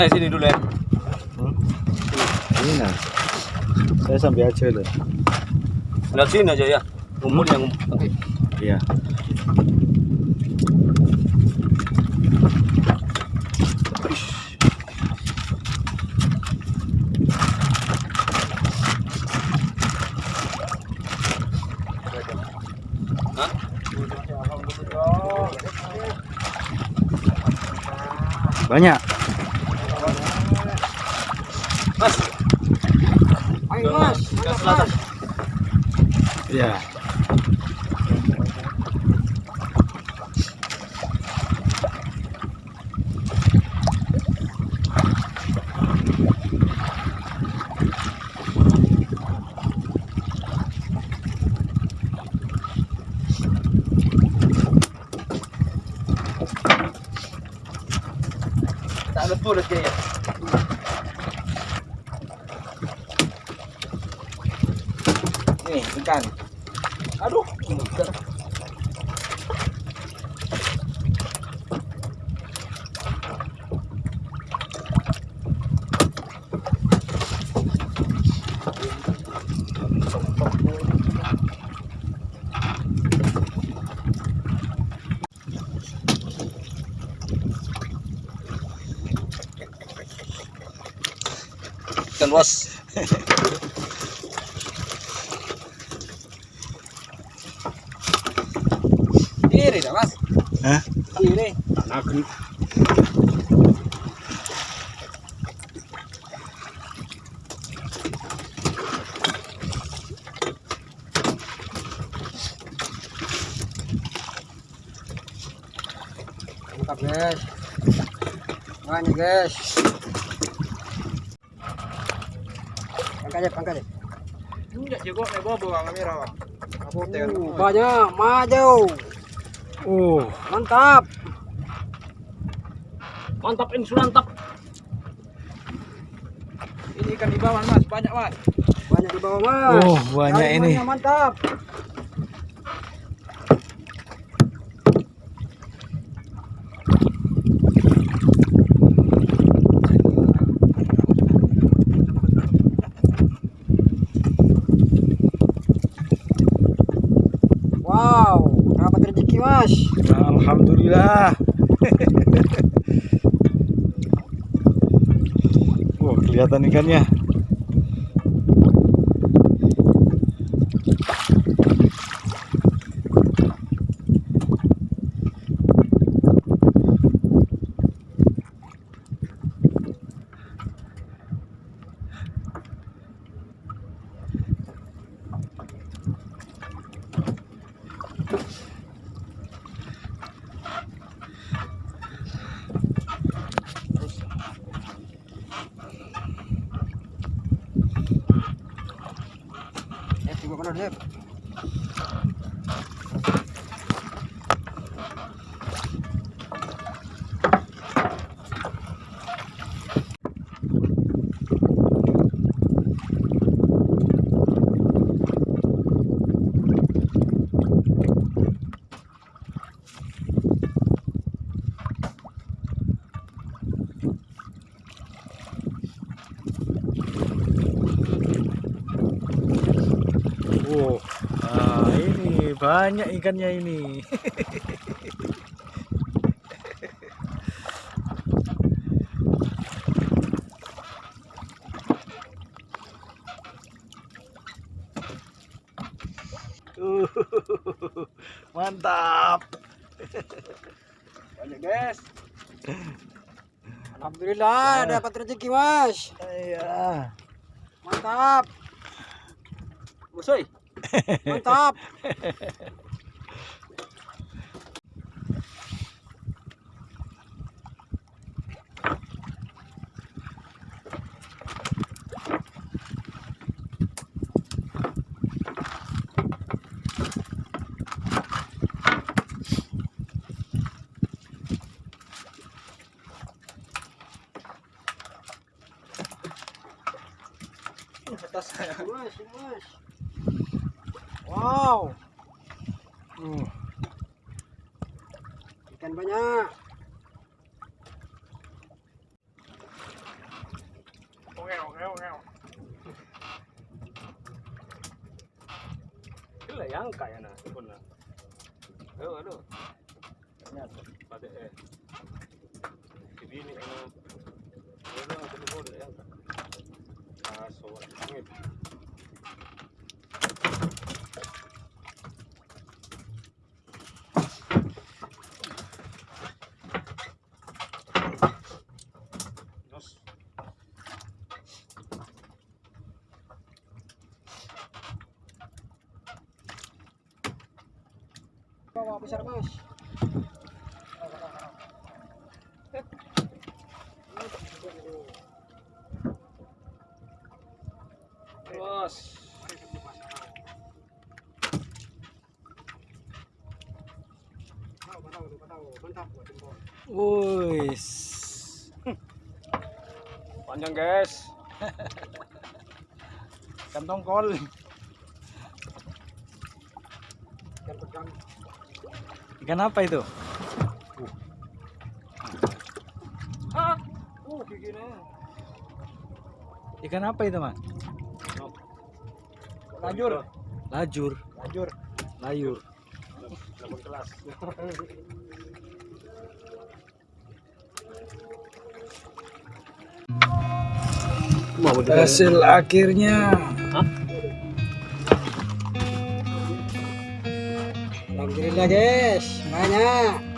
Ayo sini dulu ya. Hmm? Ini nah. Saya sampai aja loh. Lihat sini aja ya. Ngumpul yang ngumpul. Iya. Banyak. Mas, Ayo mas, ke selatan. Iya. Tak ada tulis Nih, ikan. Aduh, ikan. Ikan bos. kiri dah mas, Hah? kiri. Nagri. Mantap guys. Banyak guys. Angkat aja, angkat aja. Enggak juga nih bobo kamera. Aku Uh, banyak, maju. Oh, Mantap. Mantap ini mantap. Ini ikan di bawah mas, banyak mas. Banyak di bawah mas. Oh, banyak ini. Jaringannya Mantap. Wow, dapat rezeki mas. alhamdulillah. oh, kelihatan ikannya. Eh, tunggu mana dia? Oh, ah, ini banyak ikannya ini. Uh, Mantap. Banyak guys. Alhamdulillah dapat rezeki mas. Iya. Mantap, Musoy. Mantap. Atas. Mas, mas. Wow, Uh, ikan banyak. Itu lah yang kaya nah. Aduh, aduh. Pada eh. Kibini ano. Aduh, aduh, aduh, aduh. Ah, so, Bawa besar mas. Terus. Tahu, tahu, tahu. Mantap buat jempol. Wis. Panjang, guys. Kantong kol. Ikan pedang. Ikan apa itu? Ah. Uh, gigi na. Ikan apa itu, Mas? Lajur. Lajur. Lajur. Kelas. Hasil akhirnya. Alhamdulillah guys, banyak.